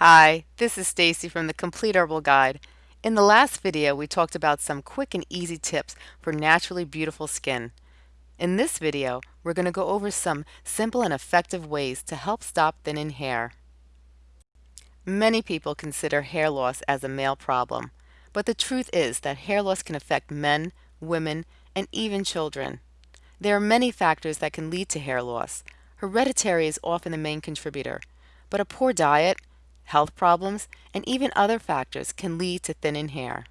Hi, this is Stacy from the Complete Herbal Guide. In the last video, we talked about some quick and easy tips for naturally beautiful skin. In this video, we're going to go over some simple and effective ways to help stop thinning hair. Many people consider hair loss as a male problem, but the truth is that hair loss can affect men, women, and even children. There are many factors that can lead to hair loss. Hereditary is often the main contributor, but a poor diet, health problems, and even other factors can lead to thinning hair.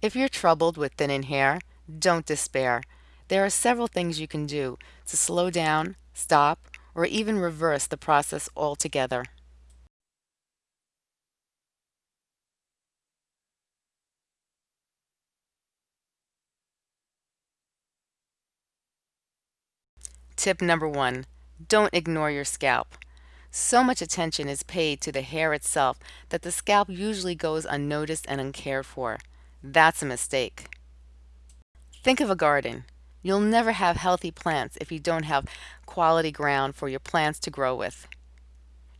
If you're troubled with thinning hair, don't despair. There are several things you can do to slow down, stop, or even reverse the process altogether. Tip number one, don't ignore your scalp. So much attention is paid to the hair itself that the scalp usually goes unnoticed and uncared for. That's a mistake. Think of a garden. You'll never have healthy plants if you don't have quality ground for your plants to grow with.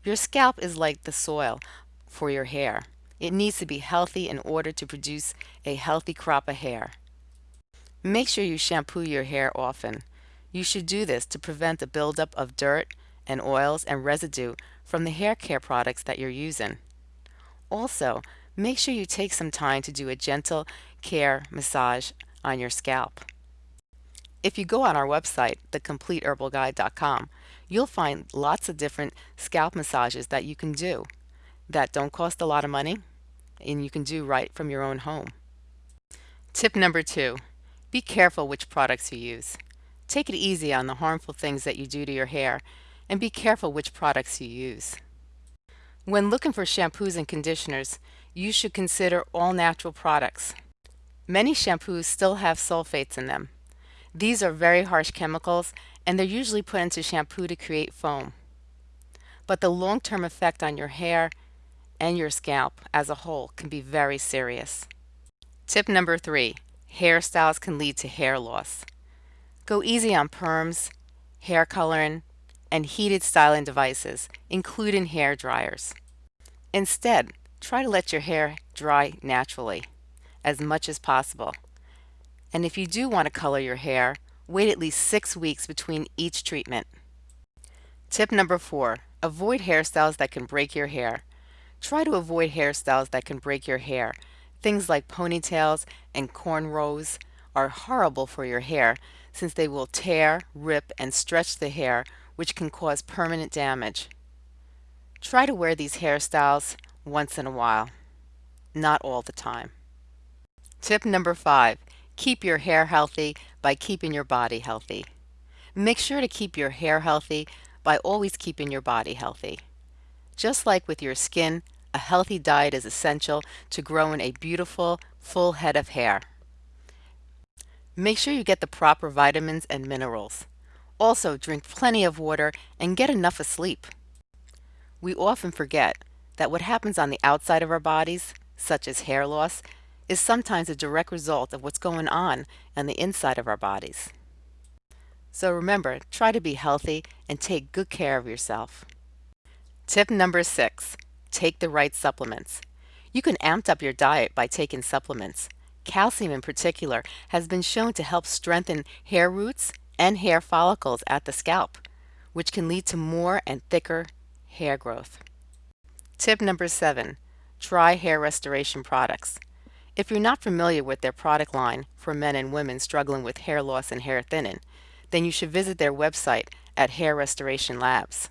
Your scalp is like the soil for your hair. It needs to be healthy in order to produce a healthy crop of hair. Make sure you shampoo your hair often. You should do this to prevent the buildup of dirt, and oils and residue from the hair care products that you're using. Also, make sure you take some time to do a gentle care massage on your scalp. If you go on our website, thecompleteherbalguide.com, you'll find lots of different scalp massages that you can do that don't cost a lot of money and you can do right from your own home. Tip number two, be careful which products you use. Take it easy on the harmful things that you do to your hair and be careful which products you use. When looking for shampoos and conditioners, you should consider all natural products. Many shampoos still have sulfates in them. These are very harsh chemicals and they're usually put into shampoo to create foam. But the long-term effect on your hair and your scalp as a whole can be very serious. Tip number three, hairstyles can lead to hair loss. Go easy on perms, hair coloring, and heated styling devices, including hair dryers. Instead, try to let your hair dry naturally as much as possible. And if you do want to color your hair, wait at least six weeks between each treatment. Tip number four, avoid hairstyles that can break your hair. Try to avoid hairstyles that can break your hair. Things like ponytails and cornrows are horrible for your hair since they will tear, rip, and stretch the hair which can cause permanent damage. Try to wear these hairstyles once in a while, not all the time. Tip number five, keep your hair healthy by keeping your body healthy. Make sure to keep your hair healthy by always keeping your body healthy. Just like with your skin, a healthy diet is essential to growing a beautiful, full head of hair. Make sure you get the proper vitamins and minerals. Also, drink plenty of water and get enough sleep. We often forget that what happens on the outside of our bodies, such as hair loss, is sometimes a direct result of what's going on on the inside of our bodies. So remember, try to be healthy and take good care of yourself. Tip number six, take the right supplements. You can amp up your diet by taking supplements. Calcium in particular has been shown to help strengthen hair roots and hair follicles at the scalp, which can lead to more and thicker hair growth. Tip number seven, try hair restoration products. If you're not familiar with their product line for men and women struggling with hair loss and hair thinning, then you should visit their website at Hair Restoration Labs.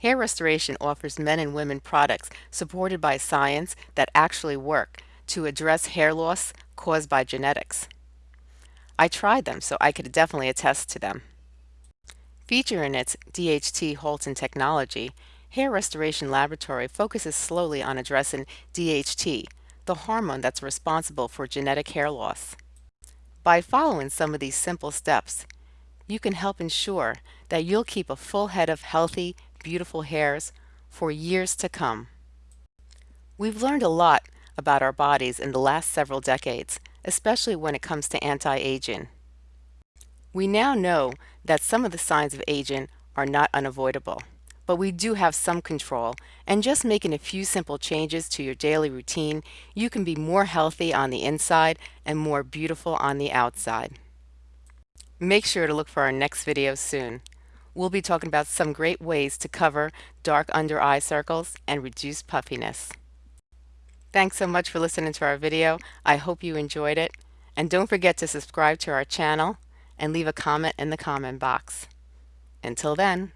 Hair Restoration offers men and women products supported by science that actually work to address hair loss caused by genetics. I tried them, so I could definitely attest to them. Featuring its DHT Holton technology, Hair Restoration Laboratory focuses slowly on addressing DHT, the hormone that's responsible for genetic hair loss. By following some of these simple steps, you can help ensure that you'll keep a full head of healthy, beautiful hairs for years to come. We've learned a lot about our bodies in the last several decades, especially when it comes to anti-aging. We now know that some of the signs of aging are not unavoidable, but we do have some control, and just making a few simple changes to your daily routine, you can be more healthy on the inside and more beautiful on the outside. Make sure to look for our next video soon. We'll be talking about some great ways to cover dark under eye circles and reduce puffiness. Thanks so much for listening to our video. I hope you enjoyed it. And don't forget to subscribe to our channel and leave a comment in the comment box. Until then.